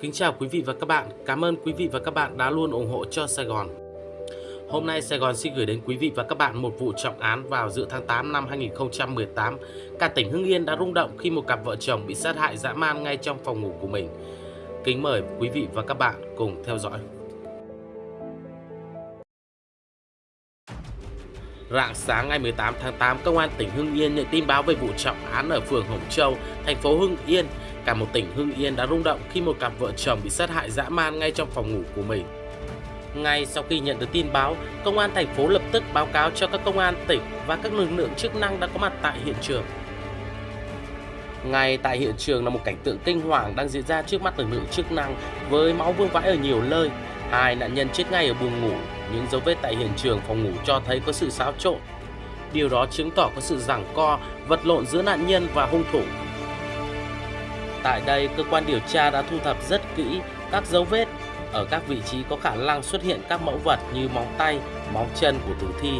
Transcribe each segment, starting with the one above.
kính chào quý vị và các bạn. Cảm ơn quý vị và các bạn đã luôn ủng hộ cho Sài Gòn. Hôm nay Sài Gòn xin gửi đến quý vị và các bạn một vụ trọng án vào giữa tháng 8 năm 2018. Cả tỉnh Hưng Yên đã rung động khi một cặp vợ chồng bị sát hại dã man ngay trong phòng ngủ của mình. Kính mời quý vị và các bạn cùng theo dõi. Rạng sáng ngày 18 tháng 8, Công an tỉnh Hưng Yên nhận tin báo về vụ trọng án ở phường Hồng Châu, thành phố Hưng Yên. Cả một tỉnh Hưng Yên đã rung động khi một cặp vợ chồng bị sát hại dã man ngay trong phòng ngủ của mình. Ngay sau khi nhận được tin báo, Công an thành phố lập tức báo cáo cho các công an tỉnh và các lực lượng chức năng đã có mặt tại hiện trường. Ngay tại hiện trường là một cảnh tượng kinh hoàng đang diễn ra trước mắt lực lượng chức năng với máu vương vãi ở nhiều nơi. Hai nạn nhân chết ngay ở buồng ngủ, những dấu vết tại hiện trường phòng ngủ cho thấy có sự xáo trộn. Điều đó chứng tỏ có sự giằng co, vật lộn giữa nạn nhân và hung thủ. Tại đây, cơ quan điều tra đã thu thập rất kỹ các dấu vết ở các vị trí có khả năng xuất hiện các mẫu vật như móng tay, móng chân của tử thi.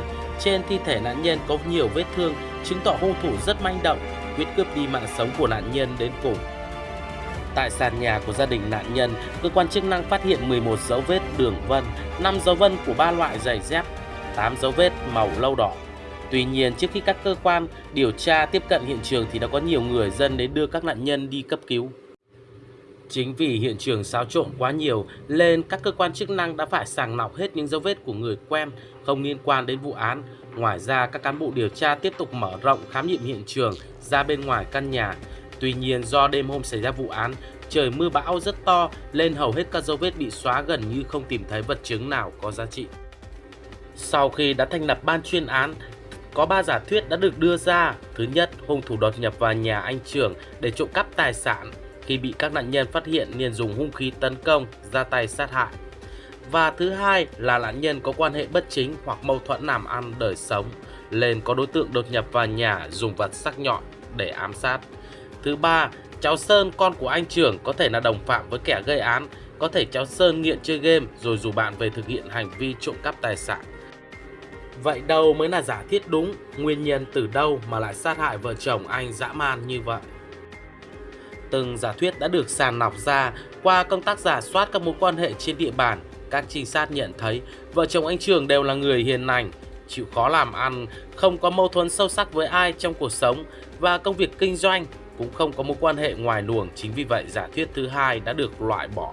Trên thi thể nạn nhân có nhiều vết thương, chứng tỏ hung thủ rất manh động, quyết cướp đi mạng sống của nạn nhân đến cùng. Tại sàn nhà của gia đình nạn nhân, cơ quan chức năng phát hiện 11 dấu vết đường vân, 5 dấu vân của ba loại giày dép, 8 dấu vết màu lâu đỏ. Tuy nhiên, trước khi các cơ quan điều tra tiếp cận hiện trường thì đã có nhiều người dân đến đưa các nạn nhân đi cấp cứu. Chính vì hiện trường xáo trộn quá nhiều nên các cơ quan chức năng đã phải sàng lọc hết những dấu vết của người quen không liên quan đến vụ án. Ngoài ra, các cán bộ điều tra tiếp tục mở rộng khám nghiệm hiện trường ra bên ngoài căn nhà. Tuy nhiên, do đêm hôm xảy ra vụ án, trời mưa bão rất to nên hầu hết các dấu vết bị xóa gần như không tìm thấy vật chứng nào có giá trị. Sau khi đã thành lập ban chuyên án, có ba giả thuyết đã được đưa ra. Thứ nhất, hung thủ đột nhập vào nhà anh trưởng để trộm cắp tài sản. Khi bị các nạn nhân phát hiện liền dùng hung khí tấn công, ra tay sát hại. Và thứ hai là nạn nhân có quan hệ bất chính hoặc mâu thuẫn làm ăn đời sống, nên có đối tượng đột nhập vào nhà dùng vật sắc nhọn để ám sát. Thứ ba, cháu Sơn con của anh trưởng có thể là đồng phạm với kẻ gây án, có thể cháu Sơn nghiện chơi game rồi rủ bạn về thực hiện hành vi trộm cắp tài sản. Vậy đâu mới là giả thiết đúng, nguyên nhân từ đâu mà lại sát hại vợ chồng anh dã man như vậy? Từng giả thuyết đã được sàng lọc ra qua công tác giả soát các mối quan hệ trên địa bàn. Các trinh sát nhận thấy vợ chồng anh Trường đều là người hiền lành, chịu khó làm ăn, không có mâu thuẫn sâu sắc với ai trong cuộc sống và công việc kinh doanh cũng không có mối quan hệ ngoài luồng. Chính vì vậy giả thuyết thứ hai đã được loại bỏ.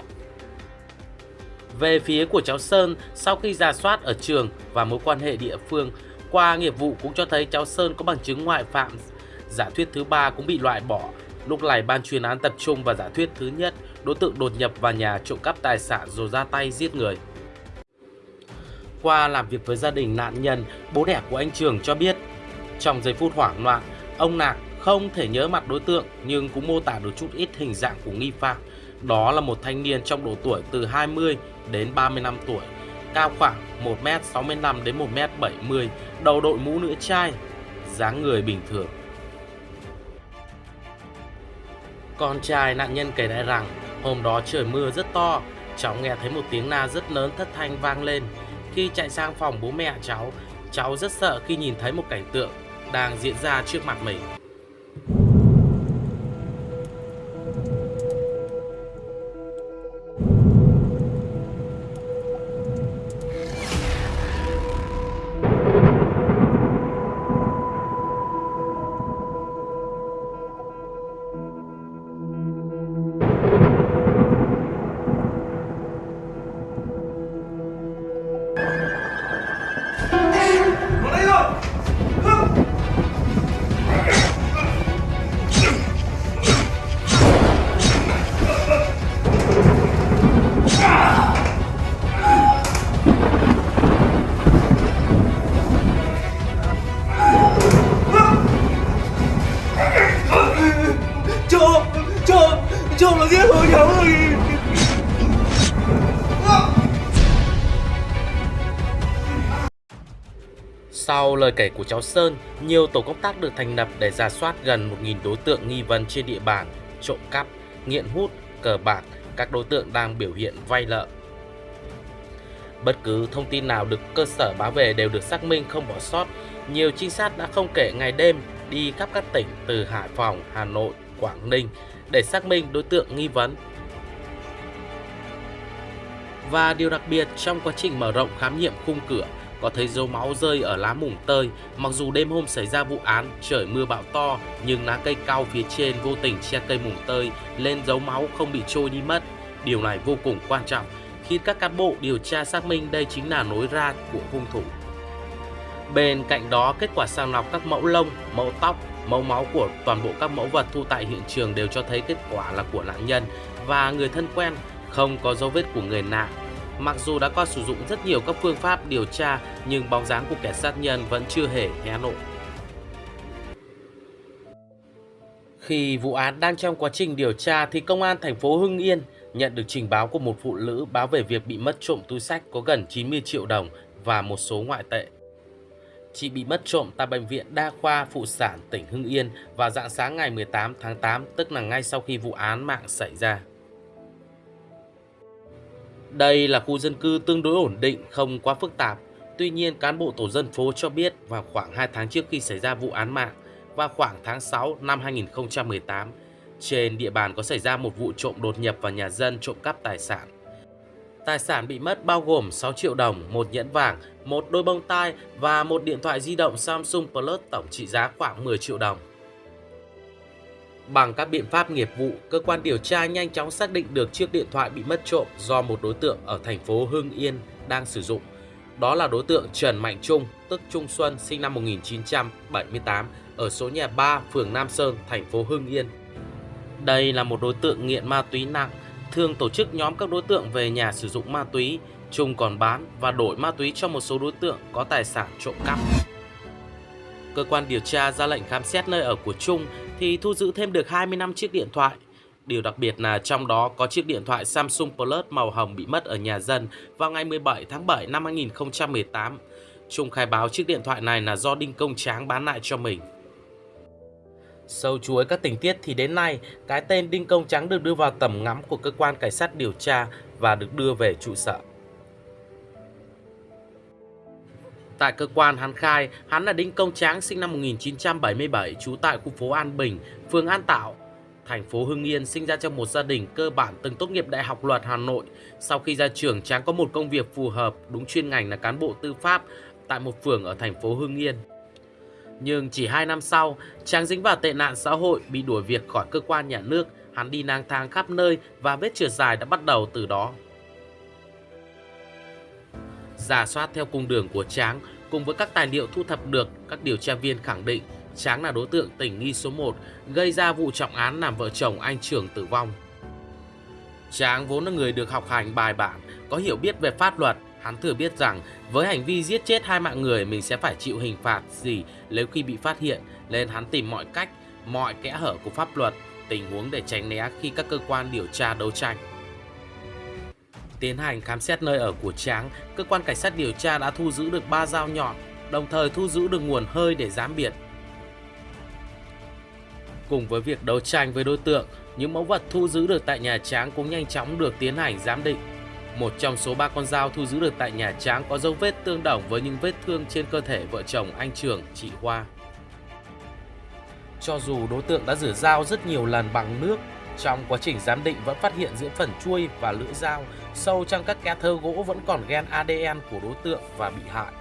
Về phía của cháu Sơn, sau khi ra soát ở trường và mối quan hệ địa phương, qua nghiệp vụ cũng cho thấy cháu Sơn có bằng chứng ngoại phạm. Giả thuyết thứ ba cũng bị loại bỏ. Lúc này ban chuyên án tập trung vào giả thuyết thứ nhất, đối tượng đột nhập vào nhà trộm cắp tài sản rồi ra tay giết người. Qua làm việc với gia đình nạn nhân, bố đẻ của anh Trường cho biết, trong giây phút hoảng loạn, ông Nạc không thể nhớ mặt đối tượng nhưng cũng mô tả được chút ít hình dạng của nghi phạm. Đó là một thanh niên trong độ tuổi từ 20 đến 35 tuổi, cao khoảng 1m65 đến 1m70, đầu đội mũ nữ trai, dáng người bình thường. Con trai nạn nhân kể lại rằng hôm đó trời mưa rất to, cháu nghe thấy một tiếng la rất lớn thất thanh vang lên. Khi chạy sang phòng bố mẹ cháu, cháu rất sợ khi nhìn thấy một cảnh tượng đang diễn ra trước mặt mình. Sau lời kể của cháu Sơn, nhiều tổ công tác được thành lập để ra soát gần 1.000 đối tượng nghi vấn trên địa bàn, trộm cắp, nghiện hút, cờ bạc, các đối tượng đang biểu hiện vay nợ. Bất cứ thông tin nào được cơ sở báo về đều được xác minh không bỏ sót. Nhiều trinh sát đã không kể ngày đêm đi khắp các tỉnh từ Hải Phòng, Hà Nội, Quảng Ninh để xác minh đối tượng nghi vấn. Và điều đặc biệt trong quá trình mở rộng khám nghiệm khung cửa có thấy dấu máu rơi ở lá mùng tơi. Mặc dù đêm hôm xảy ra vụ án trời mưa bão to nhưng lá cây cao phía trên vô tình che cây mùng tơi lên dấu máu không bị trôi đi mất. Điều này vô cùng quan trọng khi các cán bộ điều tra xác minh đây chính là nối ra của hung thủ. Bên cạnh đó, kết quả sàng lọc các mẫu lông, mẫu tóc, mẫu máu của toàn bộ các mẫu vật thu tại hiện trường đều cho thấy kết quả là của nạn nhân và người thân quen, không có dấu vết của người nạn. Mặc dù đã qua sử dụng rất nhiều các phương pháp điều tra nhưng bóng dáng của kẻ sát nhân vẫn chưa hề hé lộ. Khi vụ án đang trong quá trình điều tra thì công an thành phố Hưng Yên nhận được trình báo của một phụ nữ báo về việc bị mất trộm túi sách có gần 90 triệu đồng và một số ngoại tệ. Chị bị mất trộm tại Bệnh viện Đa khoa Phụ sản tỉnh Hưng Yên vào dạng sáng ngày 18 tháng 8, tức là ngay sau khi vụ án mạng xảy ra. Đây là khu dân cư tương đối ổn định, không quá phức tạp. Tuy nhiên, cán bộ tổ dân phố cho biết vào khoảng 2 tháng trước khi xảy ra vụ án mạng, và khoảng tháng 6 năm 2018, trên địa bàn có xảy ra một vụ trộm đột nhập vào nhà dân trộm cắp tài sản. Tài sản bị mất bao gồm 6 triệu đồng, một nhẫn vàng, một đôi bông tai và một điện thoại di động Samsung Plus tổng trị giá khoảng 10 triệu đồng. Bằng các biện pháp nghiệp vụ, cơ quan điều tra nhanh chóng xác định được chiếc điện thoại bị mất trộm do một đối tượng ở thành phố Hưng Yên đang sử dụng. Đó là đối tượng Trần Mạnh Trung, tức Trung Xuân, sinh năm 1978, ở số nhà 3, phường Nam Sơn, thành phố Hưng Yên. Đây là một đối tượng nghiện ma túy nặng, thường tổ chức nhóm các đối tượng về nhà sử dụng ma túy, Trung còn bán và đổi ma túy cho một số đối tượng có tài sản trộm cắp. Cơ quan điều tra ra lệnh khám xét nơi ở của Trung thì thu giữ thêm được 25 chiếc điện thoại. Điều đặc biệt là trong đó có chiếc điện thoại Samsung Plus màu hồng bị mất ở nhà dân vào ngày 17 tháng 7 năm 2018. Trung khai báo chiếc điện thoại này là do Đinh Công Tráng bán lại cho mình. Sâu chuối các tình tiết thì đến nay, cái tên Đinh Công Trắng được đưa vào tầm ngắm của cơ quan cảnh sát điều tra và được đưa về trụ sở. Tại cơ quan hắn khai, hắn là Đinh Công Tráng sinh năm 1977, trú tại khu phố An Bình, phường An Tạo, thành phố Hưng Yên, sinh ra trong một gia đình cơ bản từng tốt nghiệp Đại học Luật Hà Nội. Sau khi ra trường, Tráng có một công việc phù hợp, đúng chuyên ngành là cán bộ tư pháp tại một phường ở thành phố Hưng Yên. Nhưng chỉ 2 năm sau, Tráng dính vào tệ nạn xã hội, bị đuổi việc khỏi cơ quan nhà nước, hắn đi lang thang khắp nơi và vết trượt dài đã bắt đầu từ đó. Giả soát theo cung đường của Tráng, cùng với các tài liệu thu thập được, các điều tra viên khẳng định Tráng là đối tượng tình nghi số 1 gây ra vụ trọng án làm vợ chồng anh trưởng tử vong. Tráng vốn là người được học hành bài bản, có hiểu biết về pháp luật, hắn thừa biết rằng với hành vi giết chết hai mạng người mình sẽ phải chịu hình phạt gì nếu khi bị phát hiện, nên hắn tìm mọi cách, mọi kẽ hở của pháp luật, tình huống để tránh né khi các cơ quan điều tra đấu tranh. Tiến hành khám xét nơi ở của Tráng, cơ quan cảnh sát điều tra đã thu giữ được 3 dao nhọn, đồng thời thu giữ được nguồn hơi để giám biệt. Cùng với việc đấu tranh với đối tượng, những mẫu vật thu giữ được tại nhà Tráng cũng nhanh chóng được tiến hành giám định. Một trong số ba con dao thu giữ được tại nhà Tráng có dấu vết tương đồng với những vết thương trên cơ thể vợ chồng anh Trường, chị Hoa. Cho dù đối tượng đã rửa dao rất nhiều lần bằng nước, trong quá trình giám định vẫn phát hiện giữa phần chuôi và lưỡi dao, sâu trong các ke thơ gỗ vẫn còn gen ADN của đối tượng và bị hại.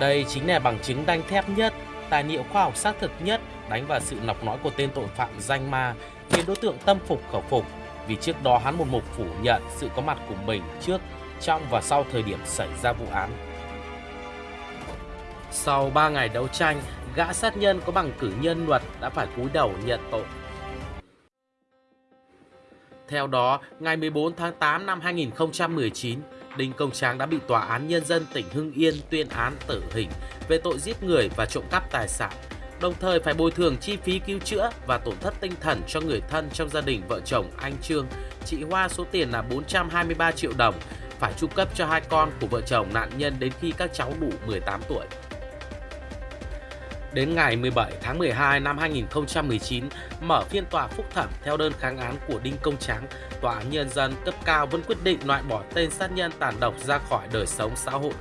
Đây chính là bằng chứng đanh thép nhất, tài liệu khoa học xác thực nhất đánh vào sự nọc nói của tên tội phạm danh ma, khiến đối tượng tâm phục khẩu phục vì trước đó hắn một mục phủ nhận sự có mặt của mình trước, trong và sau thời điểm xảy ra vụ án. Sau 3 ngày đấu tranh, gã sát nhân có bằng cử nhân luật đã phải cúi đầu nhận tội. Theo đó, ngày 14 tháng 8 năm 2019, Đinh Công Tráng đã bị Tòa án Nhân dân tỉnh Hưng Yên tuyên án tử hình về tội giết người và trộm cắp tài sản, đồng thời phải bồi thường chi phí cứu chữa và tổn thất tinh thần cho người thân trong gia đình vợ chồng anh Trương, chị Hoa số tiền là 423 triệu đồng, phải tru cấp cho hai con của vợ chồng nạn nhân đến khi các cháu đủ 18 tuổi. Đến ngày 17 tháng 12 năm 2019, mở phiên tòa phúc thẩm theo đơn kháng án của Đinh Công Tráng, Tòa án Nhân dân cấp cao vẫn quyết định loại bỏ tên sát nhân tàn độc ra khỏi đời sống xã hội.